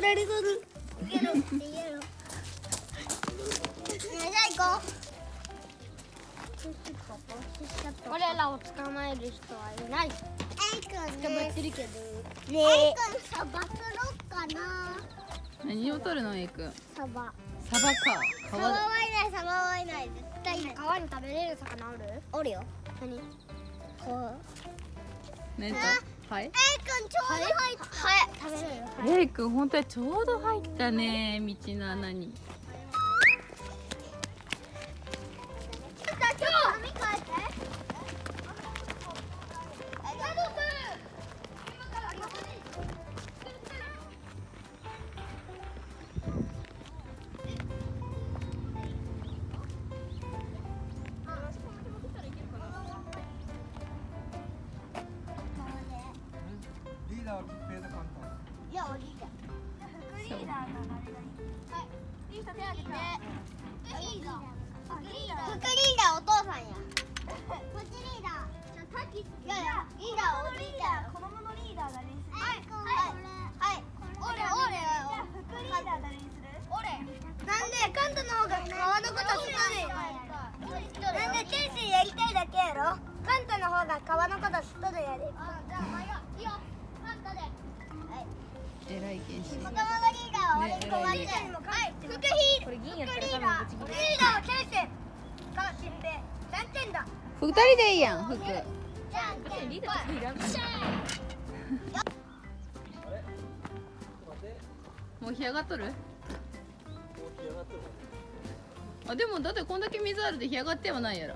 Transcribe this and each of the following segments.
取られとるゲロって言えろ。ねえじゃあ行こう。俺らを捕まえる人はいない。エイくん捕まってるけど。ねエイくんサバ釣ろっかな。何を取るのエイくんサバサバかサバはいないサバはいない。絶対。川に食べれる魚おる？おるよ。何？こうねとはい。エイくんちょうど入ったはい。食べれるエイくん本当にちょうど入ったね道の穴に手挙げて副リーダー副リーダーお父さんやこっちリーダーじゃあタキいやいやリーダーおじいちゃん子供のリーダー誰にするはいはいはい俺俺副リーダー誰にする俺なんでカントの方が川のこと知ってるよなんで天使やりたいだけやろカントの方が川のこと知っとるやであじゃあいいよカントではい偉い剣士子供のリーダーは俺に困ってはい副ヒーこれ銀副やったら。リーダー副リーダーはケイセンかしんべ何点だ二人でいいやん服じゃんけんリーダーいら。んもう干上がっとるあでもだってこんだけ水あるで干上がってはないやろ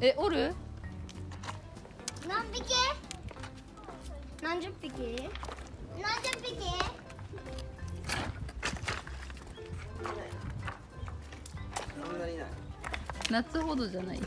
えおる何匹何十匹夏ほどじゃない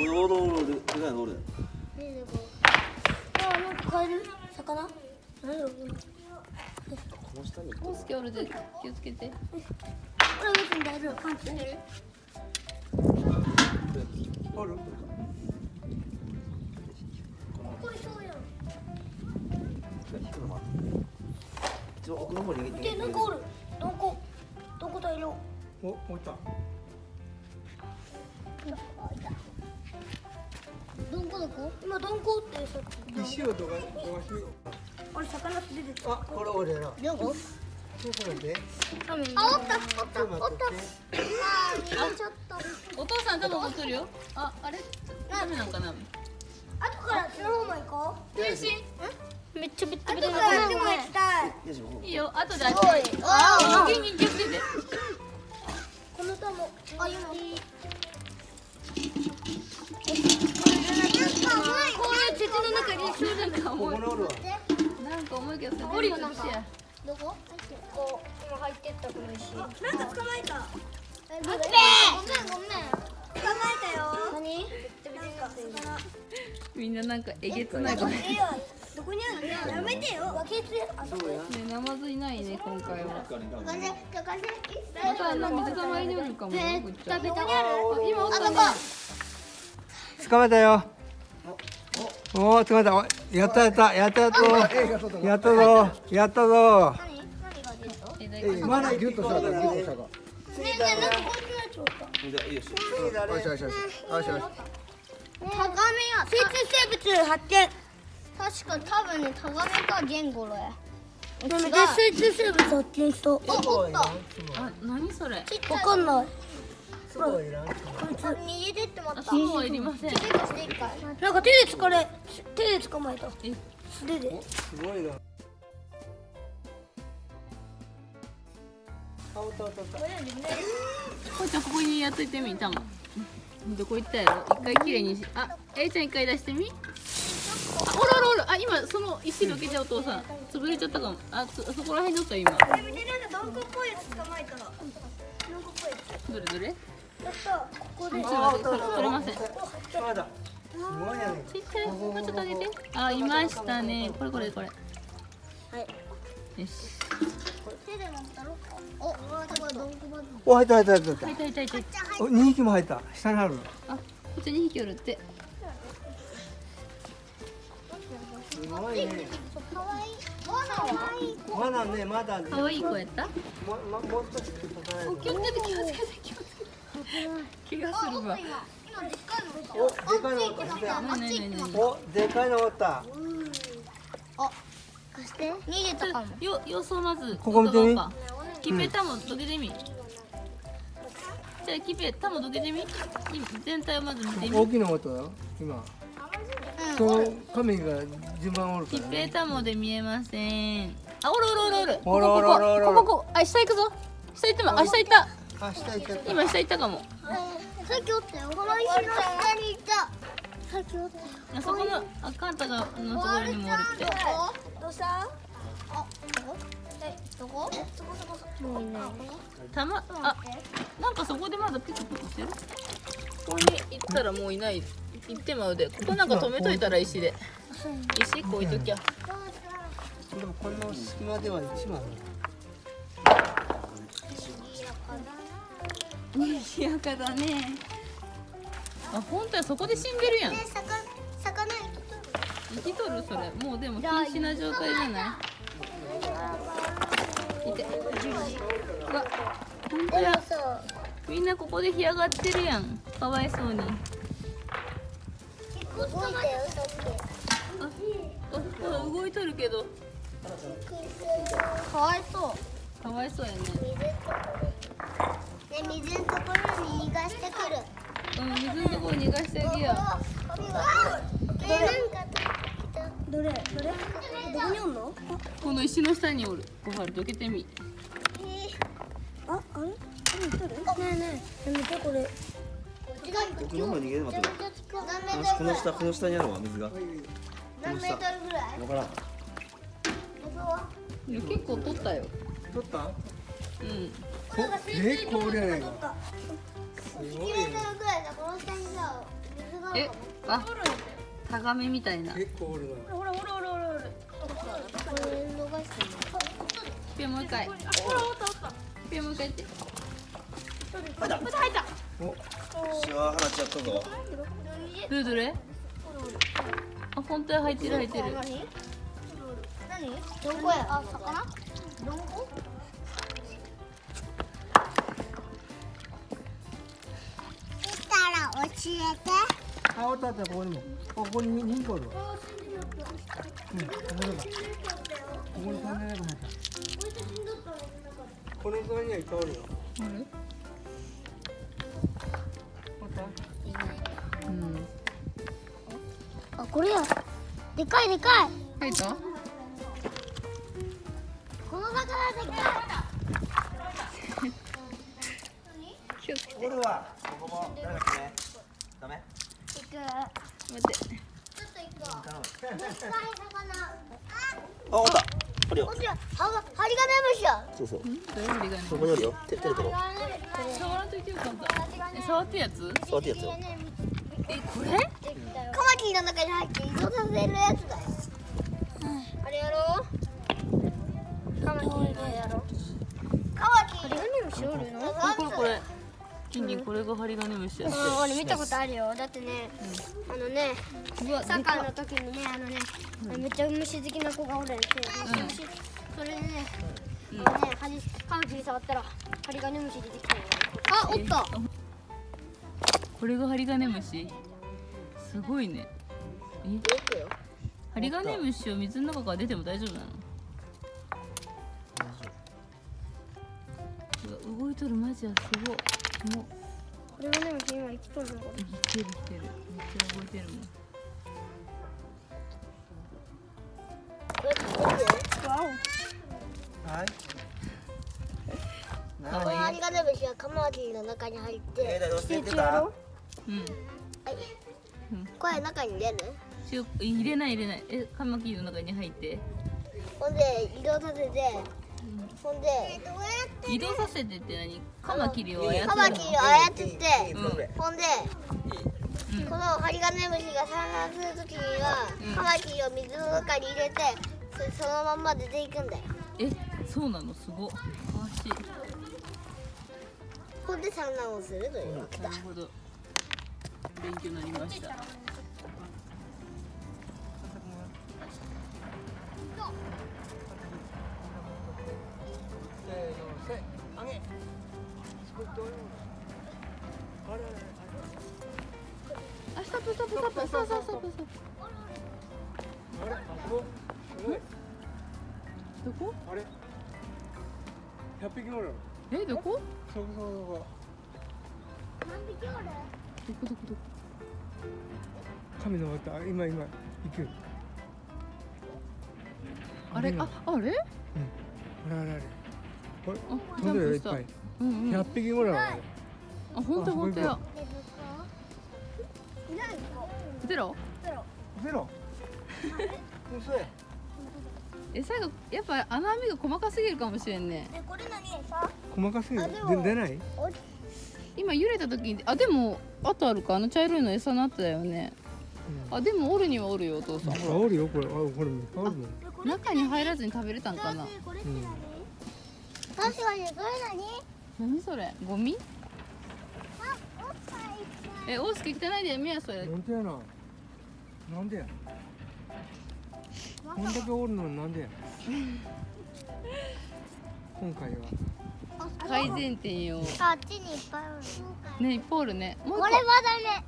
おるおるおるでかいのおる。あなんかカエル魚？何だろうこの下にコウスケおるで気をつけて。これ別に大丈夫パンチ。してる？これそうやん引くの？一応奥の方に逃げて。でなんかおる。どこ？どこだよお置いたどこどこ？今どんこってさっき石をどがどがしあれ魚って出てあこれ俺らどこちょっと待ってあ、おった、おった、おった。あー、入れちゃった。お父さん多分踊っとるよ。ああれ？ダメなんかな？後からその方も行こう。天使めっちゃべったべた。後からでも行きたい。いいよ。後であっおいちあー先に気をつけて。この玉、あ、今。こういう鉄の中にするんだ。ここにおるわなんか重いけどさゴリゴリしやどこ？こう、今入ってったこの石。なんか捕まえた。ごめん、ごめん、ごめん。捕まえたよ。何？みんななんかえげつないことねえよ。どこにある？の？やめてよ。バケツ。あ、そこや。ナマズいないね今回は、またあんな水たまりにおるかもよぐっちゃんどこにある？あ今おったね捕まえたよおお捕まえたおやったやった。やったやったやったぞ。やったぞまだギュッとしたギュッとしたかねえねえ、なんかこっちのやつおった。じゃあいいよしよしよしよしよしよしタガメや生物発見。確か多分ねタガメかゲンゴロやでも生物生物発見したあおった。あ何それ？わかんないすごいな。こいつ逃げてってまった。あそうはいりません。なんか手で疲れ手で捕まえた。え素手で。すごいな。あおったおったおった。こいちゃんここにやっといてみたもんどこ行ったやろ？一回きれいにしあえいちゃん一回出してみ？あおらおらおら。あ今その石どけちゃうお父さん。潰れちゃったかも。あそそこら辺におった今。え見てなんかドンコっぽいやつ捕まえたドンコっぽいやつ。どれどれ？ここで。ちょっとれません。ちっちゃい。もうちょっとあげて。あいましたね。これこれこれ。はい。よし手で持ったろ？おお入った入った入った入った。入った入ったた。お二匹も入った。下にあるあこっちに2匹おるって。すごいね。かわい。まだねまだね。可愛い子やった？もももう少し叩かないと気をつけて気をつけて気をつけて怪我するわ。今今でっかいのおでかいのおった。おでかいのおった。貸して。逃げたかも。よ様子をまずここ見てみ。キペタもどけてみ、じゃあキペタもどけてみ。全体をまず見てみ。大きいのおったよ今その神が順番おるかキらね。ペタもで見えません。あおるおるおるおる。ここおるおるおるここここ。あ下行くぞ。下行ってもあ下行ったあ下行っちゃった。今下行ったかも。さっきおったよ。この石の下にいた。さっきおった。よあそこのあカンタがのところにもおるって。どうした？あどこ？えどこ？そこそこ？そこ？もういないたまあなんかそこでまだピクピクしてる？ここに行ったらもういない。行ってまうで。ここなんか止めといたら石で。石1個置いときゃ。でもこの隙間では一番賑やかだねあ本当やそこで死んでるやんね魚魚生きとる生きとるそれもうでも瀕死な状態じゃないいてうわ本当やみんなここで干上がってるやんかわいそうに動いたよさっあ動いとるけどかわいそうかわいそうやね水のところね水のところに逃がしてくる。うん水のところ逃がしてあげよどれどれ？どこにおんの？うこの石の下におる。ごはるどけてみ。あ、あれ？ねえねえ、やめてこれ。僕の方に逃げるこの下この下にあるわ水が。何メートルぐらい？わからん。いや結構取ったよ。取った？うんこえこれやないか。す1ごいメートルぐらいだこの下にさ水があるえかもあタガメみたいな。結構おるなほらほらほらほらほらこれ逃してるピョンもう一回。ピョンもう一回やって。おしわ放っちゃったぞ。どれどれ？あ本当や入ってる入ってる。何？何？どんこや？あ、魚？どんこ？教えてあおった？あったここにも。ここに二匹おるわうん。ここだここに三年入った。この隣にはいっぱいおるよ。あれ？おった？うん。あ、これや。でかいでかい。入った？ああおった。あるよ。こちらはがハリガネムシやそう。そうそこにあるよ。手手で取ろう。触らんといてよかったえ触ってやつ？触ってやつよ。えこれ？カマキリの中に入って移動させるやつだよ。あれやろう。カマキリのやろう。カマキリハリガネムシおるのこれこれキンキンこれが針金虫やって。うん、俺見たことあるよ。だってね、あのねサッカーの時にねあのね、めっちゃ虫好きな子がおるんですよ、うん。虫それでね、うん。あのねカマキリ触ったらハリガネムシ出てきたよ。あおった。これが針金虫？すごいね。え？くよ針金虫を水の中から出ても大丈夫なの？動いとる。マジやすごいもうハリガネムシ今生きとる。の生きてる。生きてる。めっちゃ動いてる。もんはいかわいいハリガネムシはカマキリの中に入ってえーだよ捨ててたうんこれ中に出る。入れない入れないえカマキリの中に入ってほんで移動させてほんで移動させてって何？カマキリを操るの？カマキリを操ってうん。ほんでうんこのハリガネムシが産卵するときには、うん。カマキリを水の中に入れてそれそのまんま出ていくんだよ。えそうなの？すご。っ詳しい。ほんで産卵をするというわけだ。なるほど。勉強になりましたそうそうそうそうあれあれあそこどこあれ100匹おるえどこそこそこそこ何匹おるどこどこどこ神の渡今今行くあれああれあれあれあれあれあ飛んでるよいっぱい100匹ぐらいある本当本当や。のゼロ。ゼロ。嘘や。え最後やっぱ穴網が細かすぎるかもしれんね。えこれ何さ？細かすぎる。出ない？今揺れた時にあでもあとあるか？あの茶色いの餌の後だよね。あでもおるにはおるよお父さん。ほらおるよこれ。あこれある中に入らずに食べれたんかな？確かにこれ何？何それ？ゴミ？あおっぱいえ大輔汚いでやめやそれ。なんでやななんでやこんだけおるのになんでや今回は。改善点よ。あっちにいっぱいある。ねいっぱいおるね。もうこれまだね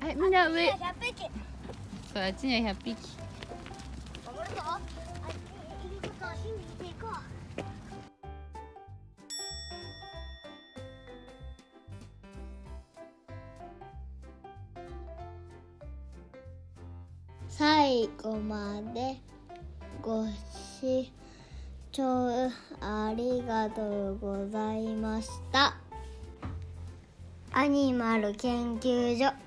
はいみんな上。100匹。そうあっちには100匹最後までご視聴ありがとうございました。アニマル研究所。